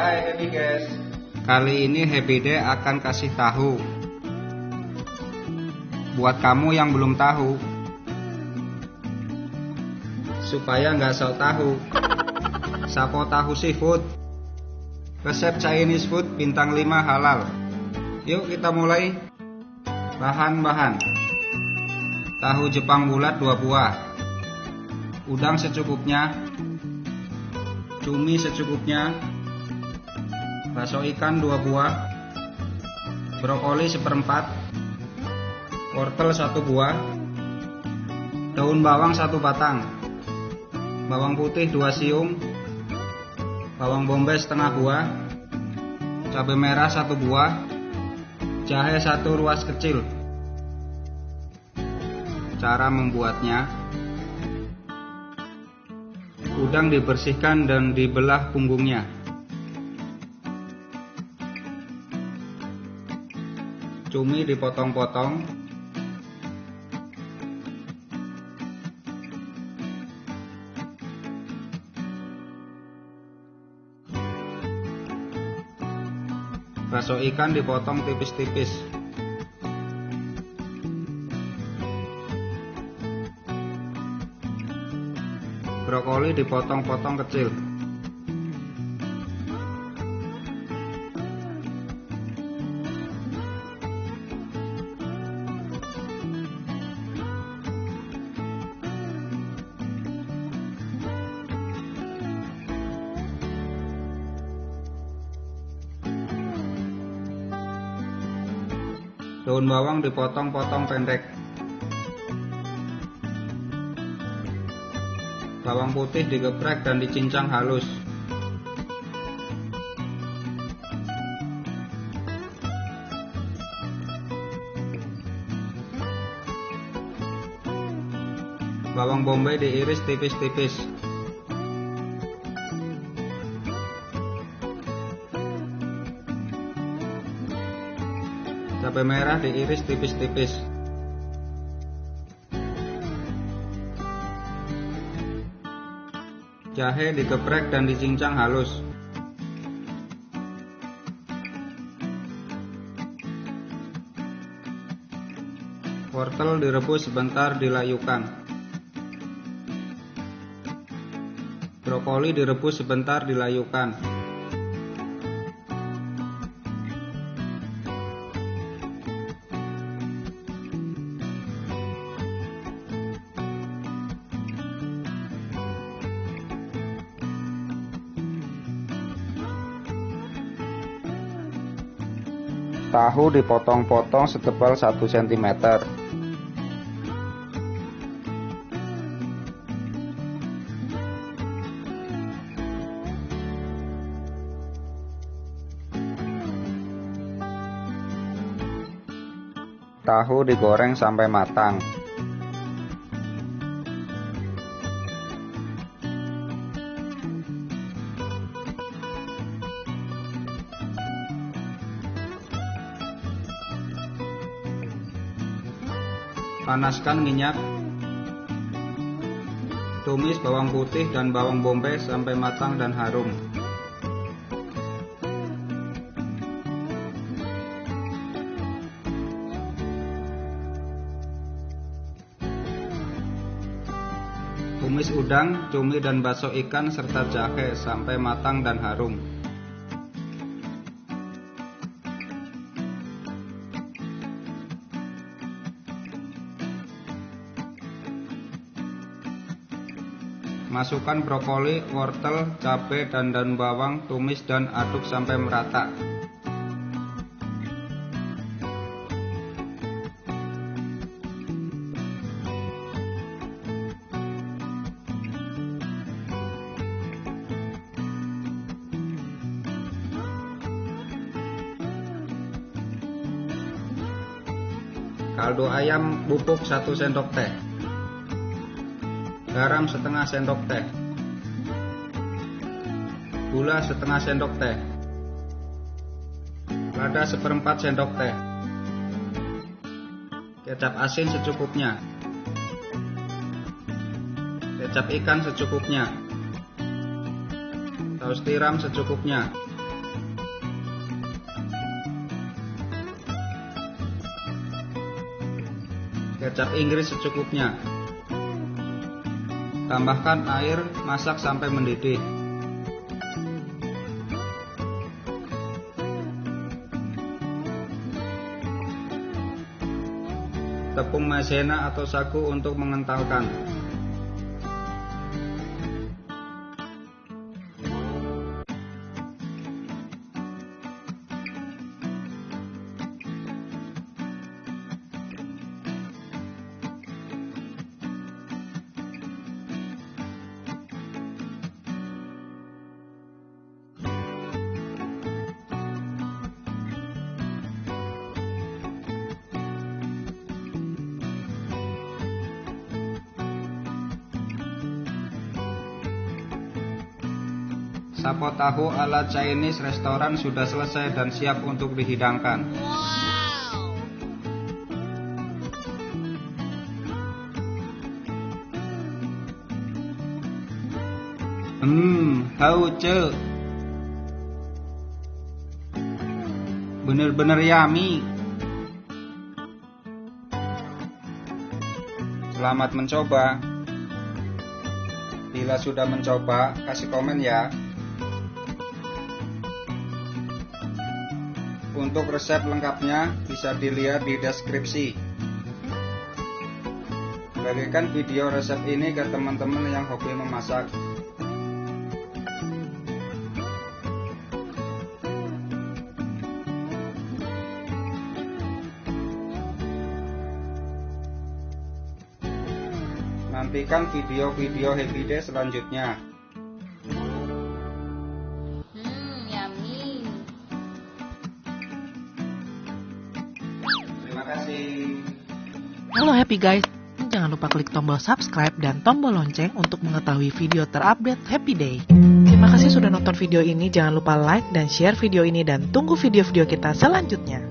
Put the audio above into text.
Hai Happy guys. Kali ini Happy Day akan kasih tahu. Buat kamu yang belum tahu. Supaya nggak sok tahu. Sapo tahu seafood Resep Chinese food bintang 5 halal. Yuk kita mulai. Bahan-bahan. Tahu Jepang bulat 2 buah. Udang secukupnya. Cumi secukupnya bakso ikan 2 buah, brokoli seperempat, wortel 1 buah, daun bawang 1 batang, bawang putih 2 siung, bawang bombay setengah buah, cabai merah 1 buah, jahe 1 ruas kecil. Cara membuatnya. Udang dibersihkan dan dibelah punggungnya. Cumi dipotong-potong. Bakso ikan dipotong tipis-tipis. Brokoli dipotong-potong kecil Daun bawang dipotong-potong pendek. Bawang putih digeprek dan dicincang halus. Bawang bombay diiris tipis-tipis. Cabai merah diiris tipis-tipis. Jahe digeprek dan dicincang halus. Wortel direbus sebentar dilayukan. Brokoli direbus sebentar dilayukan Tahu dipotong-potong setebal 1 cm. Tahu digoreng sampai matang. Panaskan minyak. Tumis bawang putih dan bawang bombay sampai matang dan harum. Tumis udang, cumi dan bakso ikan serta jahe sampai matang dan harum. Masukkan brokoli, wortel, cabai, dan daun bawang, tumis dan aduk sampai merata. Kaldu ayam bubuk 1 sendok teh garam setengah sendok teh, gula setengah sendok teh, lada seperempat sendok teh, kecap asin secukupnya, kecap ikan secukupnya, saus tiram secukupnya. Kecap Inggris secukupnya. Tambahkan air, masak sampai mendidih. Tepung maizena atau sagu untuk mengentalkan. Sapo tahu ala Chinese restoran sudah selesai dan siap untuk dihidangkan. Hmm, hauce. Bener-bener yummy. Selamat mencoba. Bila sudah mencoba, kasih komen ya. Untuk resep lengkapnya bisa dilihat di deskripsi. Bagikan video resep ini ke teman-teman yang hobi memasak. Nantikan video-video Happy Day selanjutnya. Halo happy guys, jangan lupa klik tombol subscribe dan tombol lonceng untuk mengetahui video terupdate Happy Day. Terima kasih sudah nonton video ini, jangan lupa like dan share video ini dan tunggu video-video kita selanjutnya.